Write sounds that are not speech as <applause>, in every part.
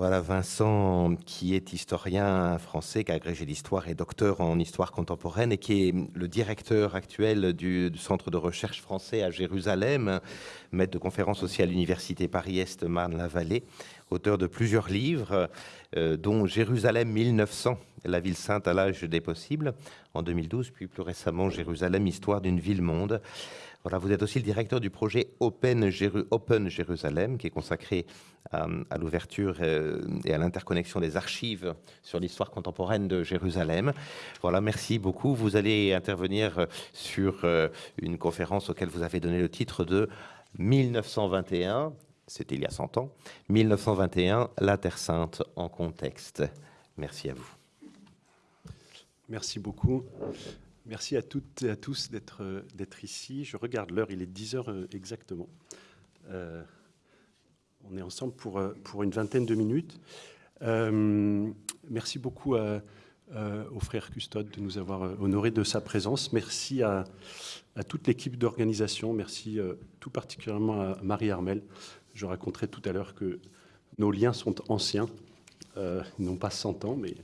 Voilà Vincent, qui est historien français, qui a agrégé l'histoire et docteur en histoire contemporaine et qui est le directeur actuel du, Centre de recherche français à Jérusalem, maître de conférences aussi à l'Université Paris-Est Marne-la-Vallée, auteur de plusieurs livres, euh, dont Jérusalem 1900, la ville sainte à l'âge des possibles, en 2012, puis plus récemment Jérusalem, histoire d'une ville-monde. Voilà, vous êtes aussi le directeur du projet Open, Jérusalem, qui est consacré à, l'ouverture euh, et à l'interconnexion des archives sur l'histoire contemporaine de Jérusalem. Voilà, merci beaucoup. Vous allez intervenir sur euh, une conférence auquel vous avez donné le titre de 1921, c'était il y a 100 ans, 1921, la Terre Sainte en contexte. Merci à vous. Merci beaucoup. Merci à toutes et à tous d'être ici. Je regarde l'heure, il est 10 heures euh, exactement. Euh, on est ensemble pour, euh, pour une vingtaine de minutes. merci beaucoup au frère Custode de nous avoir honoré de sa présence. Merci à, toute l'équipe d'organisation. Merci tout particulièrement à Marie Armel. Je raconterai tout à l'heure que nos liens sont anciens, non pas 100 ans, mais,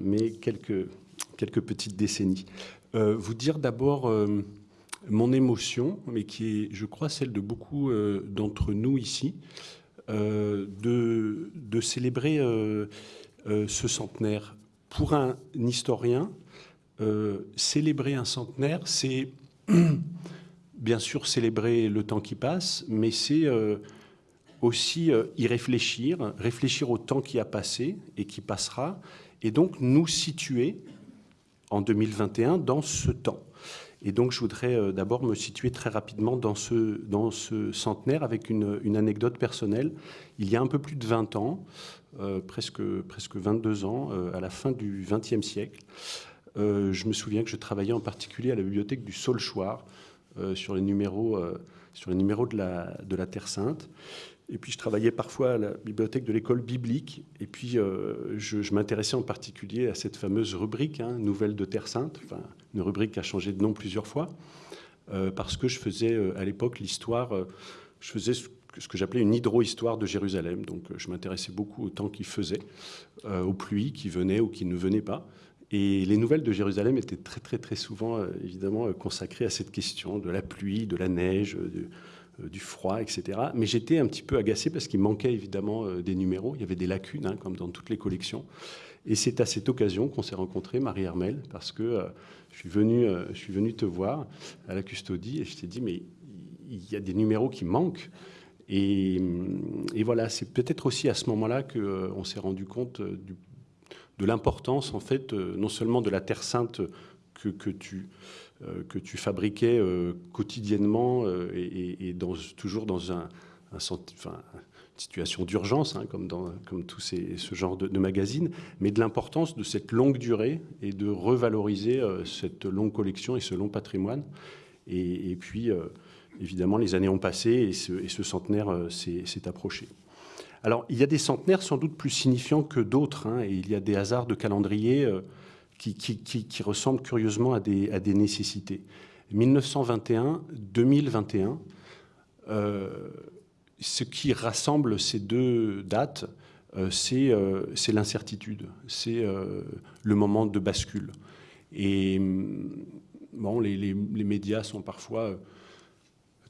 mais quelques, quelques petites décennies. Euh, vous dire d'abord euh, mon émotion, mais qui est, je crois, celle de beaucoup euh, d'entre nous ici, de, de, célébrer ce centenaire. Pour un historien, célébrer un centenaire, c'est <clears throat> bien sûr célébrer le temps qui passe, mais c'est aussi y réfléchir, réfléchir au temps qui a passé et qui passera, et donc nous situer en 2021 dans ce temps. Et donc, je voudrais euh, d'abord me situer très rapidement dans ce, dans ce centenaire avec une, anecdote personnelle. Il y a un peu plus de 20 ans, euh, presque, presque 22 ans, euh, à la fin du XXe siècle, je me souviens que je travaillais en particulier à la bibliothèque du Saulchoir sur les numéros, sur les numéros de, la, de la Terre Sainte. Et puis je travaillais parfois à la bibliothèque de l'école biblique. Et puis euh, je, m'intéressais en particulier à cette fameuse rubrique, hein, Nouvelles de Terre Sainte, enfin, une rubrique qui a changé de nom plusieurs fois, euh, parce que je faisais euh, à l'époque l'histoire, je faisais ce, que j'appelais une hydro-histoire de Jérusalem. Donc je m'intéressais beaucoup au temps qu'il faisait, aux pluies qui venaient ou qui ne venaient pas. Et les nouvelles de Jérusalem étaient très très très souvent évidemment consacrées à cette question de la pluie, de la neige, du froid, etc. Mais j'étais un petit peu agacé parce qu'il manquait évidemment euh, des numéros. Il y avait des lacunes, hein, comme dans toutes les collections. Et c'est à cette occasion qu'on s'est rencontré, Marie-Hermel, parce que euh, je, suis venu, je suis venu te voir à la custodie et je t'ai dit, mais il y a des numéros qui manquent. Et, voilà, c'est peut-être aussi à ce moment-là qu'on s'est rendu compte de l'importance, en fait, non seulement de la Terre Sainte que, que tu euh, que tu fabriquais euh, quotidiennement euh, et, toujours dans un, une situation d'urgence, hein, comme comme tous ces, ce genre de, magazines, mais de l'importance de cette longue durée et de revaloriser cette longue collection et ce long patrimoine. Et, puis, évidemment, les années ont passé et ce, centenaire s'est approché. Alors, il y a des centenaires sans doute plus signifiants que d'autres, hein, et il y a des hasards de calendrier qui, qui, ressemblent curieusement à des, nécessités. 1921-2021, euh, ce qui rassemble ces deux dates, euh, euh, c'est l'incertitude, c'est le moment de bascule. Et bon, les, médias sont parfois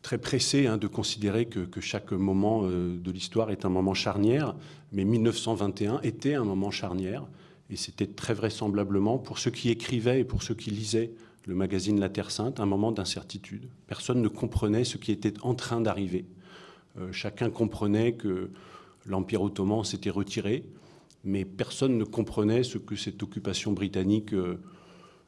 très pressés hein, de considérer que, chaque moment de l'histoire est un moment charnière, mais 1921 était un moment charnière. Et c'était très vraisemblablement, pour ceux qui écrivaient et pour ceux qui lisaient le magazine La Terre Sainte, un moment d'incertitude. Personne ne comprenait ce qui était en train d'arriver. Euh, chacun comprenait que l'Empire ottoman s'était retiré, mais personne ne comprenait ce que cette occupation britannique euh,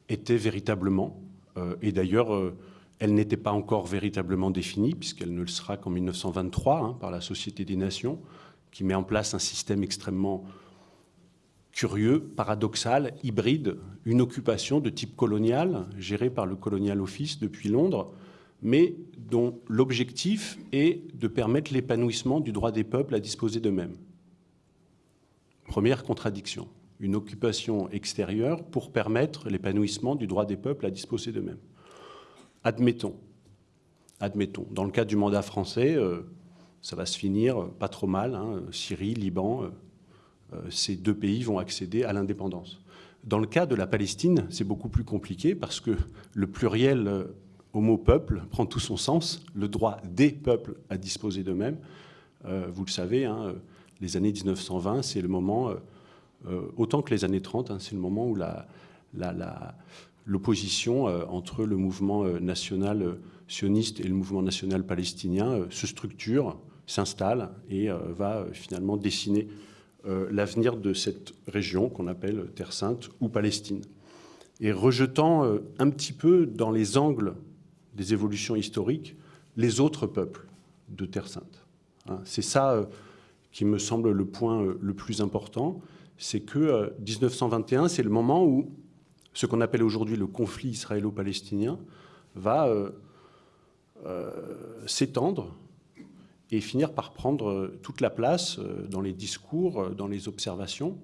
était véritablement. Euh, et d'ailleurs, elle n'était pas encore véritablement définie, puisqu'elle ne le sera qu'en 1923 hein, par la Société des Nations, qui met en place un système extrêmement curieux, paradoxal, hybride, une occupation de type colonial, gérée par le Colonial Office depuis Londres, mais dont l'objectif est de permettre l'épanouissement du droit des peuples à disposer d'eux-mêmes. Première contradiction, une occupation extérieure pour permettre l'épanouissement du droit des peuples à disposer d'eux-mêmes. Admettons, admettons, dans le cas du mandat français, euh, ça va se finir pas trop mal, hein, Syrie, Liban, euh, ces deux pays vont accéder à l'indépendance. Dans le cas de la Palestine, c'est beaucoup plus compliqué parce que le pluriel au mot peuple prend tout son sens, le droit des peuples à disposer d'eux-mêmes. vous le savez, hein, les années 1920, c'est le moment, autant que les années 30, hein, c'est le moment où l'opposition euh, entre le mouvement euh, national euh, sioniste et le mouvement national palestinien se structure, s'installe et va finalement dessiner l'avenir de cette région qu'on appelle Terre Sainte ou Palestine. Et rejetant un petit peu dans les angles des évolutions historiques les autres peuples de Terre Sainte. Hein, c'est ça qui me semble le point le plus important, c'est que 1921, c'est le moment où ce qu'on appelle aujourd'hui le conflit israélo-palestinien va euh, euh, s'étendre et finir par prendre toute la place euh, dans les discours, dans les observations,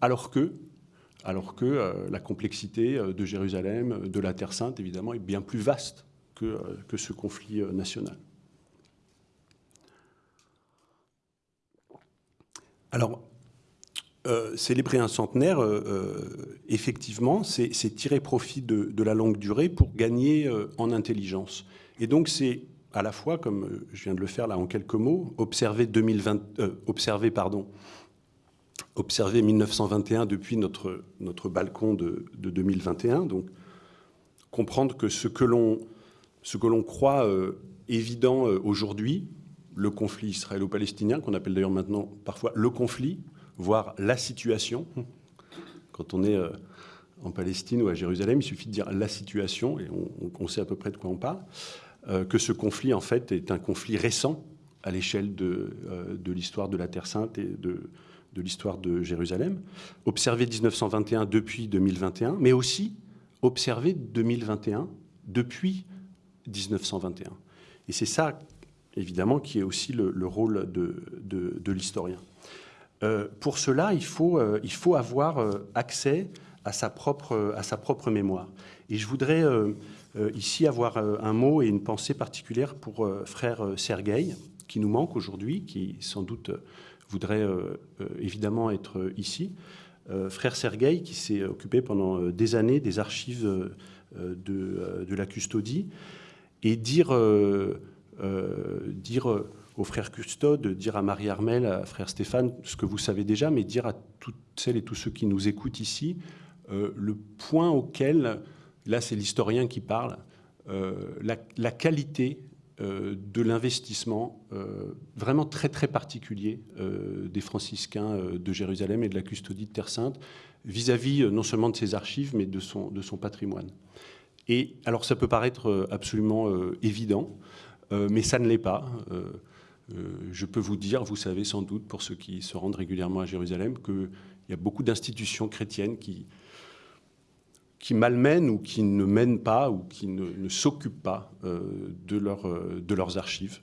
alors que, alors que la complexité de Jérusalem, de la Terre Sainte, évidemment, est bien plus vaste que, que ce conflit national. Alors, euh, célébrer un centenaire, euh, euh, effectivement, c'est tirer profit de, la longue durée pour gagner en intelligence. Et donc c'est à la fois, comme je viens de le faire là en quelques mots, observer, 2020, observer, pardon, observer 1921 depuis notre, notre balcon de, 2021, donc comprendre que ce que l'on croit évident aujourd'hui, le conflit israélo-palestinien, qu'on appelle d'ailleurs maintenant parfois le conflit, voir la situation. Quand on est euh, en Palestine ou à Jérusalem, il suffit de dire la situation et on, sait à peu près de quoi on parle. Euh, que ce conflit, en fait, est un conflit récent à l'échelle de, euh, de l'histoire de la Terre Sainte et de, de l'histoire de Jérusalem. Observer 1921 depuis 2021, mais aussi observer 2021 depuis 1921. Et c'est ça, évidemment, qui est aussi le, le rôle de, de, l'historien. Euh, pour cela, il faut, il faut avoir accès à sa, propre, à sa propre mémoire. Et je voudrais ici avoir un mot et une pensée particulière pour frère Sergueï, qui nous manque aujourd'hui, qui sans doute voudrait évidemment être ici. frère Sergueï, qui s'est occupé pendant des années des archives de, la custodie, et dire, dire au frère Custode, dire à Marie Armel, à frère Stéphane, ce que vous savez déjà, mais dire à toutes celles et tous ceux qui nous écoutent ici, euh, le point auquel, là c'est l'historien qui parle, euh, la, qualité euh, de l'investissement vraiment très très particulier des franciscains de Jérusalem et de la custodie de Terre Sainte vis-à-vis non seulement de ses archives, mais de son, de son patrimoine. Et alors ça peut paraître absolument évident, mais ça ne l'est pas. Euh, je peux vous dire, vous savez sans doute, pour ceux qui se rendent régulièrement à Jérusalem, qu'il y a beaucoup d'institutions chrétiennes qui, qui malmènent ou qui ne mènent pas ou qui ne, s'occupent pas euh, de, leur, euh, de, leurs archives.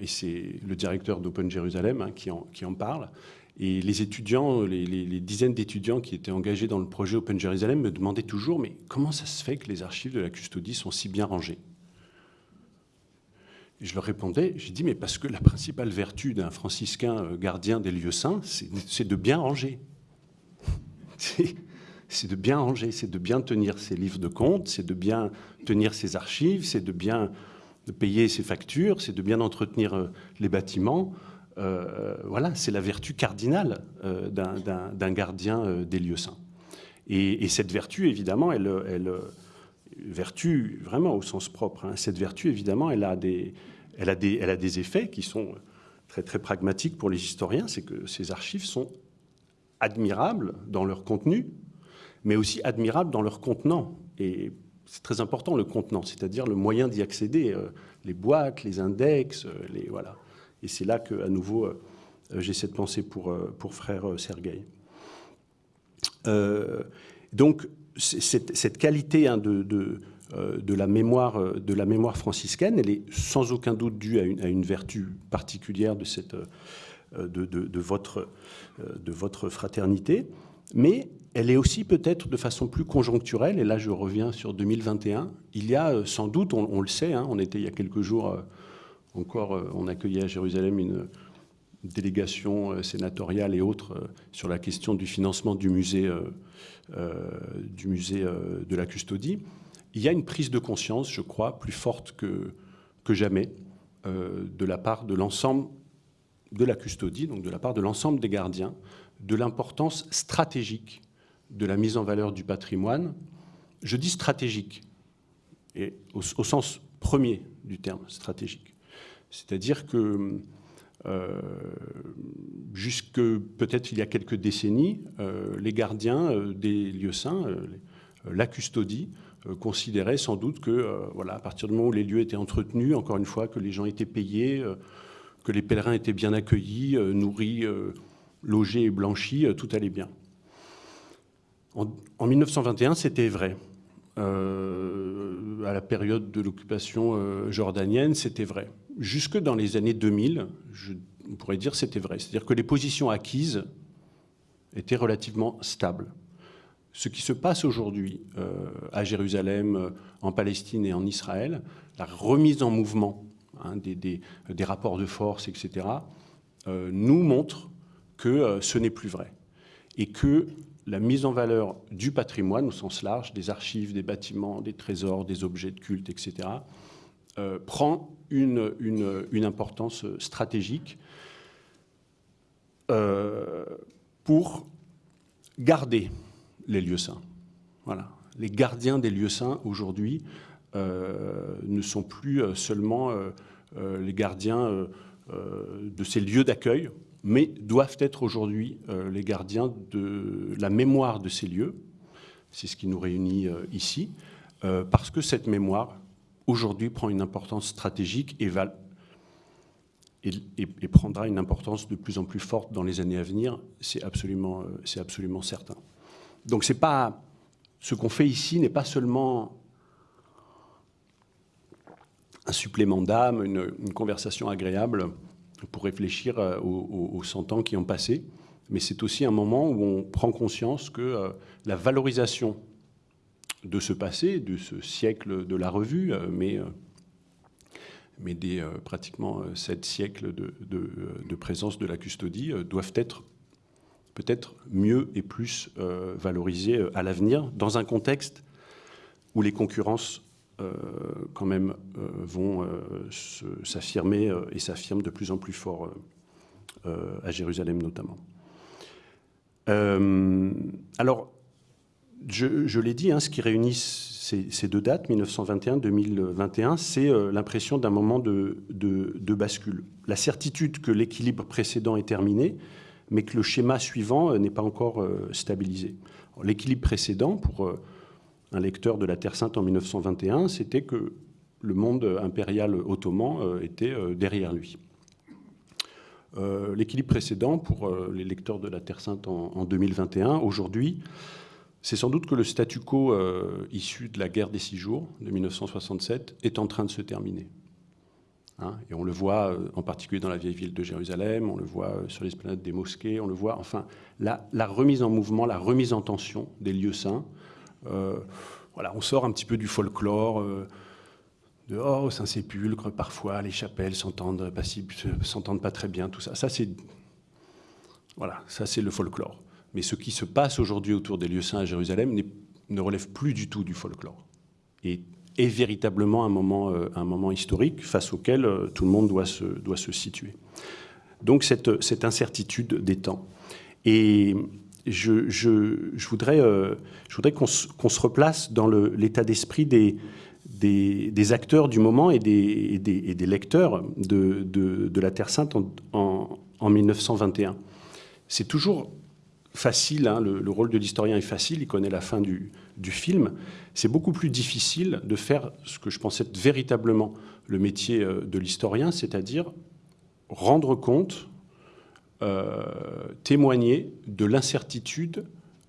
et c'est le directeur d'Open Jérusalem hein, qui, en, qui, en, parle. Et les étudiants, les, les dizaines d'étudiants qui étaient engagés dans le projet Open Jérusalem me demandaient toujours, mais comment ça se fait que les archives de la custodie sont si bien rangées? Je leur répondais, j'ai dit, mais parce que la principale vertu d'un franciscain euh, gardien des lieux saints, c'est de bien ranger. <laughs> C'est de bien ranger, c'est de bien tenir ses livres de compte, c'est de bien tenir ses archives, c'est de bien payer ses factures, c'est de bien entretenir euh, les bâtiments. Euh, voilà, c'est la vertu cardinale d'un gardien des lieux saints. Et, cette vertu, évidemment, elle, elle vertu vraiment au sens propre. Hein. Cette vertu, évidemment, elle a, des, elle, a des, elle a des effets qui sont très, très pragmatiques pour les historiens. C'est que ces archives sont admirables dans leur contenu, mais aussi admirables dans leur contenant. Et c'est très important, le contenant, c'est-à-dire le moyen d'y accéder, euh, les boîtes, les index, euh, les, voilà. Et c'est là que, à nouveau, euh, j'ai cette pensée pour, pour frère Sergueï. donc, cette, qualité hein, de, euh, de, la mémoire, de la mémoire franciscaine, elle est sans aucun doute due à une, vertu particulière de, cette, euh, de, votre, de votre fraternité, mais elle est aussi peut-être de façon plus conjoncturelle, et là je reviens sur 2021, il y a sans doute, on, le sait, hein, on était il y a quelques jours encore, on accueillait à Jérusalem une, délégation sénatoriale et autres sur la question du financement du musée, de la custodie, il y a une prise de conscience, je crois, plus forte que jamais de la part de l'ensemble de la custodie, donc de la part de l'ensemble des gardiens, de l'importance stratégique de la mise en valeur du patrimoine. Je dis stratégique, et au, sens premier du terme, stratégique. C'est-à-dire que euh, jusque peut-être il y a quelques décennies, euh, les gardiens euh, des lieux saints, la custodie, considéraient sans doute que, voilà, à partir du moment où les lieux étaient entretenus, encore une fois, que les gens étaient payés, que les pèlerins étaient bien accueillis, nourris, logés et blanchis, tout allait bien. En, 1921, c'était vrai. Euh, à la période de l'occupation euh, jordanienne, c'était vrai. Jusque dans les années 2000, je, on pourrait dire c'était vrai. C'est-à-dire que les positions acquises étaient relativement stables. Ce qui se passe aujourd'hui euh, à Jérusalem, en Palestine et en Israël, la remise en mouvement hein, des, des, rapports de force, etc., nous montre que ce n'est plus vrai. Et que la mise en valeur du patrimoine au sens large, des archives, des bâtiments, des trésors, des objets de culte, etc., euh, prend une, importance stratégique euh, pour garder les lieux saints. Voilà. Les gardiens des lieux saints aujourd'hui euh, ne sont plus seulement les gardiens de ces lieux d'accueil, mais doivent être aujourd'hui euh, les gardiens de la mémoire de ces lieux. C'est ce qui nous réunit euh, ici, euh, parce que cette mémoire, aujourd'hui, prend une importance stratégique et, prendra une importance de plus en plus forte dans les années à venir, c'est absolument, absolument certain. Donc pas, ce qu'on fait ici n'est pas seulement un supplément d'âme, une, conversation agréable, pour réfléchir euh, aux, 100 ans qui ont passé. Mais c'est aussi un moment où on prend conscience que euh, la valorisation de ce passé, de ce siècle de la revue, euh, mais, mais des pratiquement sept siècles de, de, présence de la custodie, doivent être peut-être mieux et plus valorisées à l'avenir, dans un contexte où les concurrences quand même euh, vont euh, s'affirmer et s'affirment de plus en plus fort à Jérusalem notamment. alors, je, l'ai dit, hein, ce qui réunit ces, deux dates, 1921-2021, c'est l'impression d'un moment de, bascule. La certitude que l'équilibre précédent est terminé, mais que le schéma suivant n'est pas encore stabilisé. L'équilibre précédent, pour un lecteur de la Terre Sainte en 1921, c'était que le monde impérial ottoman euh, était euh, derrière lui. Euh, l'équilibre précédent pour les lecteurs de la Terre Sainte en, 2021, aujourd'hui, c'est sans doute que le statu quo issu de la guerre des six jours de 1967 est en train de se terminer. Hein, et on le voit en particulier dans la vieille ville de Jérusalem, on le voit sur l'esplanade des mosquées, on le voit, enfin, la, remise en mouvement, la remise en tension des lieux saints, voilà, on sort un petit peu du folklore euh, de oh, Saint-Sépulcre, parfois les chapelles s'entendent pas, s'entendent pas très bien, tout ça. Ça, c'est voilà, ça c'est le folklore. Mais ce qui se passe aujourd'hui autour des lieux saints à Jérusalem ne relève plus du tout du folklore. Et est véritablement un moment, euh, un moment historique face auquel tout le monde doit se, doit se situer. Donc cette, cette incertitude des temps. Et je, voudrais, euh, voudrais qu'on se replace dans l'état d'esprit des, acteurs du moment et des, lecteurs de, la Terre Sainte en, en, 1921. C'est toujours facile, hein, le, rôle de l'historien est facile, il connaît la fin du, du film. C'est beaucoup plus difficile de faire ce que je pensais être véritablement le métier euh, de l'historien, c'est-à-dire rendre compte témoigner de l'incertitude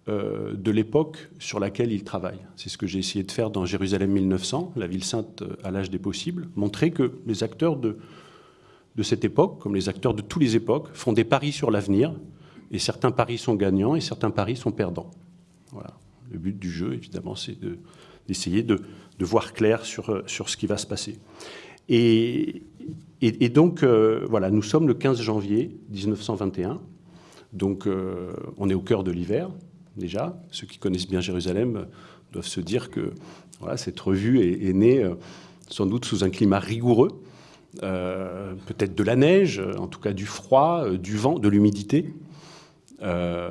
euh, de l'époque sur laquelle il travaille. C'est ce que j'ai essayé de faire dans Jérusalem 1900, la ville sainte à l'âge des possibles, montrer que les acteurs de, de cette époque, comme les acteurs de toutes les époques, font des paris sur l'avenir, et certains paris sont gagnants et certains paris sont perdants. Voilà. Le but du jeu, évidemment, c'est d'essayer de, de, voir clair sur, sur ce qui va se passer. Et et, donc, voilà, nous sommes le 15 janvier 1921. Donc, on est au cœur de l'hiver, déjà. Ceux qui connaissent bien Jérusalem doivent se dire que voilà, cette revue est, née sans doute sous un climat rigoureux, peut-être de la neige, en tout cas du froid, du vent, de l'humidité. Euh,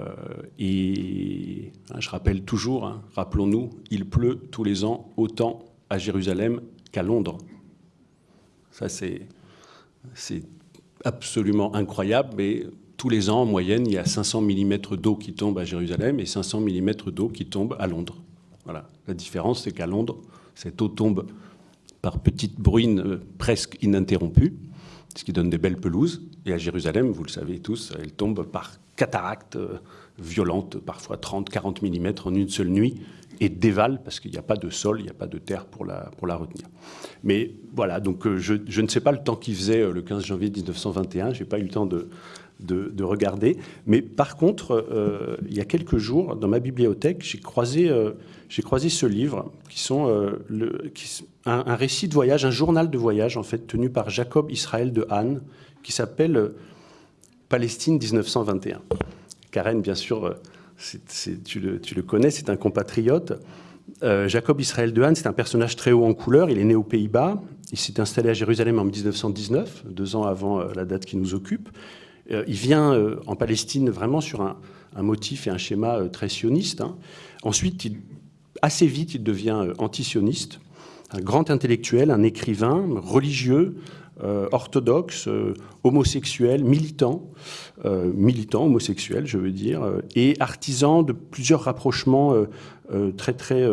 et hein, je rappelle toujours, hein, rappelons-nous, il pleut tous les ans autant à Jérusalem qu'à Londres. Ça, c'est absolument incroyable, mais tous les ans, en moyenne, il y a 500 mm d'eau qui tombe à Jérusalem et 500 mm d'eau qui tombe à Londres. Voilà. La différence, c'est qu'à Londres, cette eau tombe par petites bruines euh, presque ininterrompues, ce qui donne des belles pelouses. Et à Jérusalem, vous le savez tous, elle tombe par cataractes euh, violentes, parfois 30, 40 mm en une seule nuit, et dévale parce qu'il n'y a pas de sol, il n'y a pas de terre pour la, pour la retenir. Mais voilà, donc euh, je, je ne sais pas le temps qu'il faisait euh, le 15 janvier 1921, je n'ai pas eu le temps de, de, regarder. Mais par contre, il y a quelques jours, dans ma bibliothèque, j'ai croisé, j'ai croisé ce livre, qui sont le, qui, un, récit de voyage, un journal de voyage, en fait, tenu par Jacob Israël de Hahn, qui s'appelle Palestine 1921. Karen, bien sûr, euh, tu, le, connais, c'est un compatriote. Euh, Jacob Israël Dehaene, c'est un personnage très haut en couleur. Il est né aux Pays-Bas. Il s'est installé à Jérusalem en 1919, deux ans avant euh, la date qui nous occupe. il vient en Palestine vraiment sur un, motif et un schéma très sioniste. Hein. Ensuite, assez vite, il devient antisioniste. Un grand intellectuel, un écrivain, religieux, euh, orthodoxe, euh, homosexuel, militant, euh, militant homosexuel, je veux dire, et artisan de plusieurs rapprochements très, très,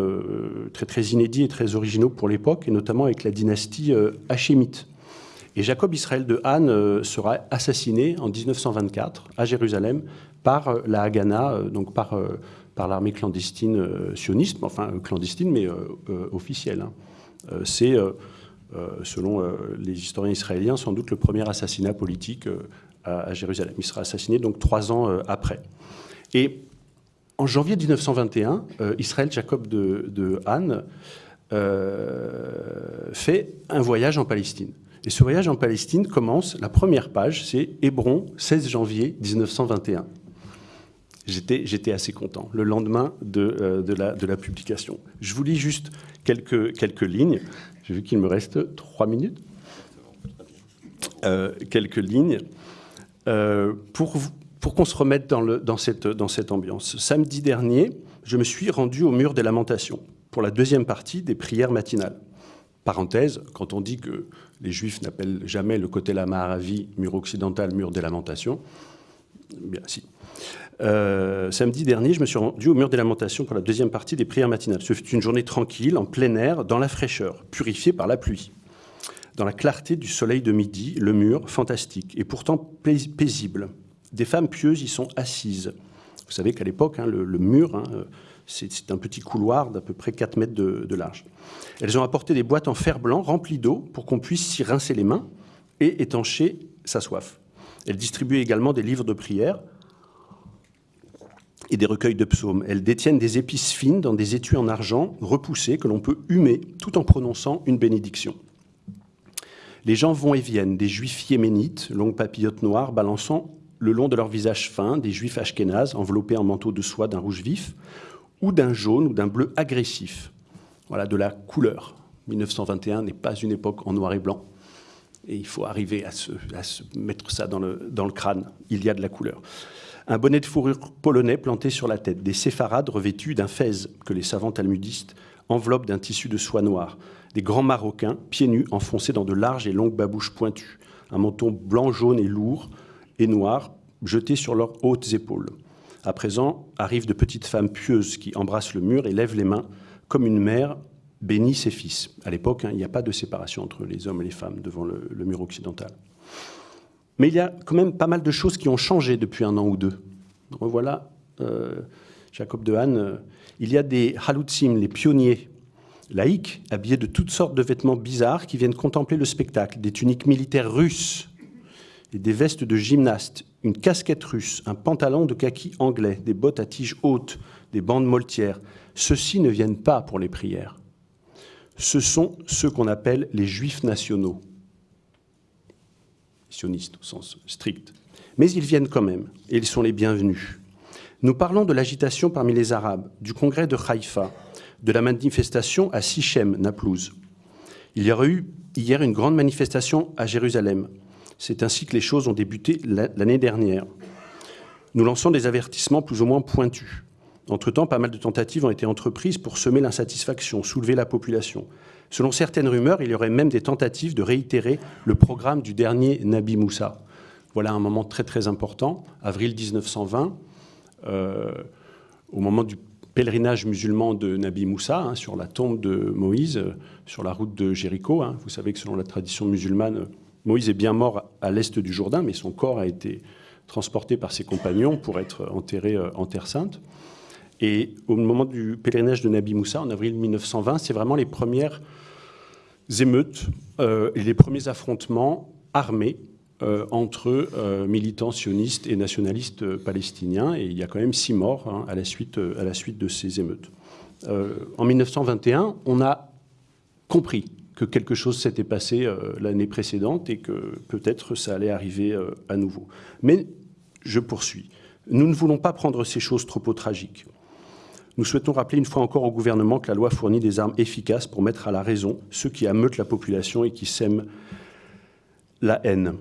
très, très inédits et très originaux pour l'époque, et notamment avec la dynastie hachémite. Et Jacob Israël de Han sera assassiné en 1924 à Jérusalem par la Haganah, donc par, par l'armée clandestine sioniste, enfin clandestine mais officielle. Hein. C'est euh, selon euh, les historiens israéliens, sans doute le premier assassinat politique euh, à, Jérusalem. Il sera assassiné donc trois ans après. Et en janvier 1921, Israël Jacob de, de Han fait un voyage en Palestine. Et ce voyage en Palestine commence, la première page, c'est Hébron, 16 janvier 1921. J'étais assez content, le lendemain de, de, la, de, la, publication. Je vous lis juste quelques, quelques lignes. J'ai vu qu'il me reste trois minutes. Euh, quelques lignes. Euh, pour, pour qu'on se remette dans, le, dans, cette, dans cette ambiance. Samedi dernier, je me suis rendu au mur des lamentations pour la deuxième partie des prières matinales. Parenthèse, quand on dit que les Juifs n'appellent jamais le côté la Maharavi mur occidental, mur des lamentations, bien si. Euh, samedi dernier, je me suis rendu au mur des lamentations pour la deuxième partie des prières matinales. Ce fut une journée tranquille, en plein air, dans la fraîcheur, purifiée par la pluie. Dans la clarté du soleil de midi, le mur, fantastique, et pourtant paisible. Des femmes pieuses y sont assises. Vous savez qu'à l'époque, hein, le, mur, hein, c'est un petit couloir d'à peu près 4 mètres de, de, large. Elles ont apporté des boîtes en fer blanc remplies d'eau pour qu'on puisse s'y rincer les mains et étancher sa soif. Elles distribuaient également des livres de prière et des recueils de psaumes. Elles détiennent des épices fines dans des étuis en argent repoussés que l'on peut humer tout en prononçant une bénédiction. Les gens vont et viennent, des juifs yéménites, longues papillotes noires, balançant le long de leur visage fin, des juifs ashkénazes, enveloppés en manteau de soie d'un rouge vif, ou d'un jaune ou d'un bleu agressif. Voilà, de la couleur. 1921 n'est pas une époque en noir et blanc. Et il faut arriver à se, mettre ça dans le, dans le crâne. Il y a de la couleur un bonnet de fourrure polonais planté sur la tête, des séfarades revêtus d'un fez que les savants talmudistes enveloppent d'un tissu de soie noire, des grands marocains, pieds nus, enfoncés dans de larges et longues babouches pointues, un menton blanc, jaune et lourd et noir jeté sur leurs hautes épaules. À présent, arrivent de petites femmes pieuses qui embrassent le mur et lèvent les mains comme une mère bénit ses fils. À l'époque, hein, il n'y a pas de séparation entre les hommes et les femmes devant le mur occidental. Mais il y a quand même pas mal de choses qui ont changé depuis un an ou deux. Revoilà euh, Jacob de Han. Euh, il y a des halutzim, les pionniers laïcs, habillés de toutes sortes de vêtements bizarres qui viennent contempler le spectacle. Des tuniques militaires russes des vestes de gymnaste, une casquette russe, un pantalon de kaki anglais, des bottes à tiges hautes, des bandes moltières. Ceux-ci ne viennent pas pour les prières. Ce sont ceux qu'on appelle les juifs nationaux sionistes au sens strict. Mais ils viennent quand même, et ils sont les bienvenus. Nous parlons de l'agitation parmi les Arabes, du congrès de Haïfa, de la manifestation à Sichem, Naplouse. Il y aurait eu hier une grande manifestation à Jérusalem. C'est ainsi que les choses ont débuté l'année dernière. Nous lançons des avertissements plus ou moins pointus. Entre-temps, pas mal de tentatives ont été entreprises pour semer l'insatisfaction, soulever la population. Selon certaines rumeurs, il y aurait même des tentatives de réitérer le programme du dernier Nabi Moussa. Voilà un moment très très important, avril 1920, euh, au moment du pèlerinage musulman de Nabi Moussa, hein, sur la tombe de Moïse, euh, sur la route de Jéricho. Hein. Vous savez que selon la tradition musulmane, Moïse est bien mort à l'est du Jourdain, mais son corps a été transporté par ses compagnons pour être enterré euh, en Terre Sainte. Et au moment du pèlerinage de Nabi Moussa, en avril 1920, c'est vraiment les premières émeutes euh, et les premiers affrontements armés euh, entre militants sionistes et nationalistes palestiniens. Et il y a quand même six morts hein, à, la suite, à la suite de ces émeutes. en 1921, on a compris que quelque chose s'était passé euh, l'année précédente et que peut-être ça allait arriver euh, à nouveau. Mais je poursuis. Nous ne voulons pas prendre ces choses trop au tragique. Nous souhaitons rappeler une fois encore au gouvernement que la loi fournit des armes efficaces pour mettre à la raison ceux qui ameutent la population et qui sèment la haine.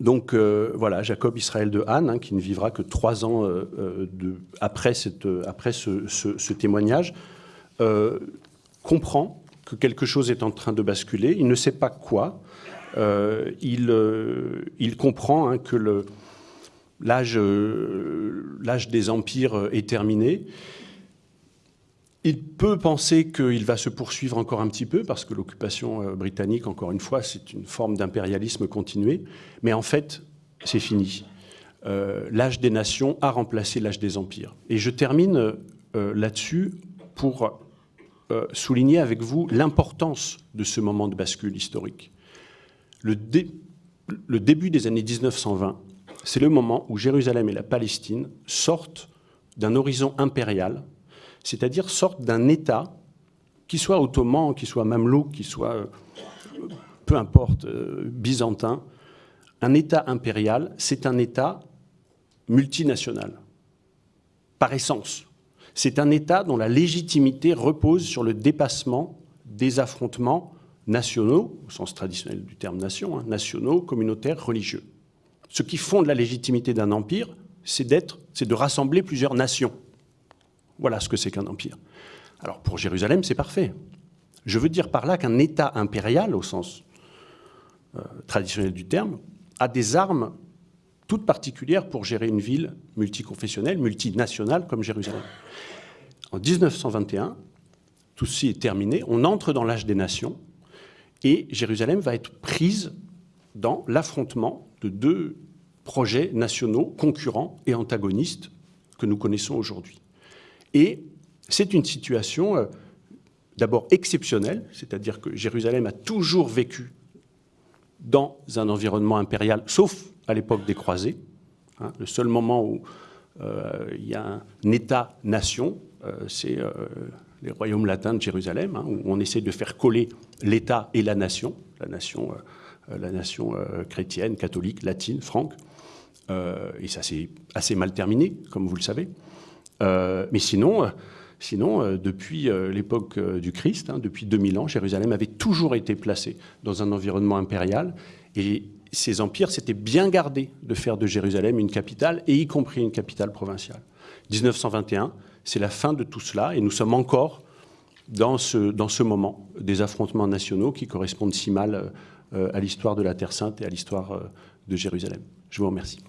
Donc euh, voilà, Jacob Israël de Anne, hein, qui ne vivra que trois ans après, cette, après ce, témoignage, comprend que quelque chose est en train de basculer. Il ne sait pas quoi. Euh, il, euh, comprend hein, que euh, l'âge des empires est terminé. Il peut penser qu'il va se poursuivre encore un petit peu, parce que l'occupation britannique, encore une fois, c'est une forme d'impérialisme continué. Mais en fait, c'est fini. l'âge des nations a remplacé l'âge des empires. Et je termine là-dessus pour euh, souligner avec vous l'importance de ce moment de bascule historique. Le, début des années 1920, c'est le moment où Jérusalem et la Palestine sortent d'un horizon impérial, c'est-à-dire sortent d'un État, qui soit ottoman, qui soit mamelouk, qui soit, euh, peu importe, euh, byzantin, un État impérial, c'est un État multinational, par essence. C'est un État dont la légitimité repose sur le dépassement des affrontements nationaux, au sens traditionnel du terme nation, hein, nationaux, communautaires, religieux. Ce qui fonde la légitimité d'un empire, c'est d'être, c'est de rassembler plusieurs nations. Voilà ce que c'est qu'un empire. Alors pour Jérusalem, c'est parfait. Je veux dire par là qu'un État impérial, au sens euh, traditionnel du terme, a des armes toute particulière pour gérer une ville multiconfessionnelle, multinationale comme Jérusalem. En 1921, tout ceci est terminé, on entre dans l'âge des nations et Jérusalem va être prise dans l'affrontement de deux projets nationaux concurrents et antagonistes que nous connaissons aujourd'hui. Et c'est une situation euh, d'abord exceptionnelle, c'est-à-dire que Jérusalem a toujours vécu dans un environnement impérial, sauf à l'époque des croisés. Hein. le seul moment où euh, il y a un État-nation, euh, c'est les royaumes latins de Jérusalem, hein, où on essaie de faire coller l'État et la nation, la nation, la nation chrétienne, catholique, latine, franque. et ça s'est assez mal terminé, comme vous le savez. mais sinon, Sinon, depuis l'époque du Christ, hein, depuis 2000 ans, Jérusalem avait toujours été placée dans un environnement impérial et ces empires s'étaient bien gardés de faire de Jérusalem une capitale, et y compris une capitale provinciale. 1921, c'est la fin de tout cela, et nous sommes encore dans ce, dans ce moment des affrontements nationaux qui correspondent si mal euh, à l'histoire de la Terre Sainte et à l'histoire euh, de Jérusalem. Je vous remercie.